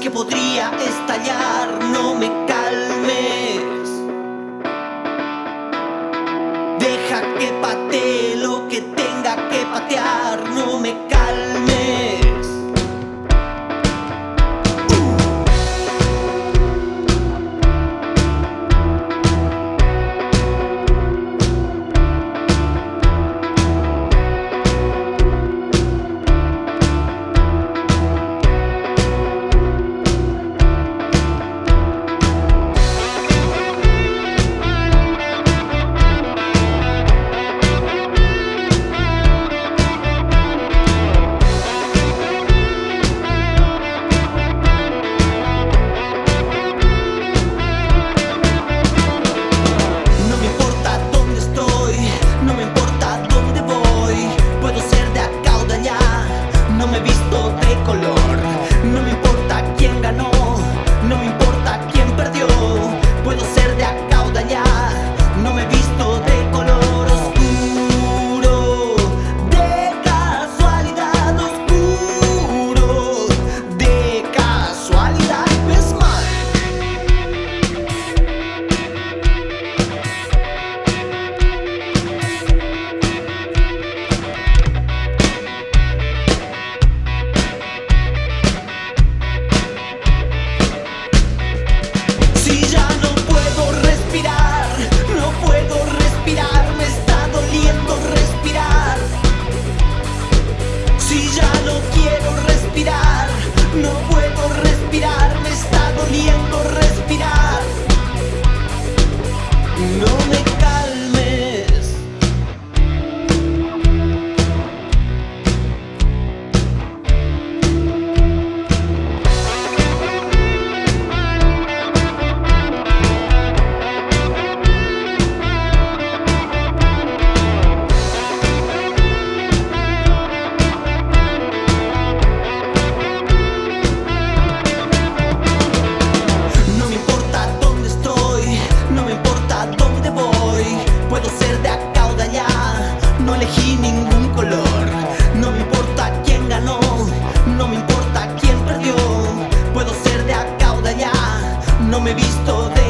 que podría estallar, no me calmes. Deja que patee lo que tenga que patear, no me calmes. mundo de color. me he visto de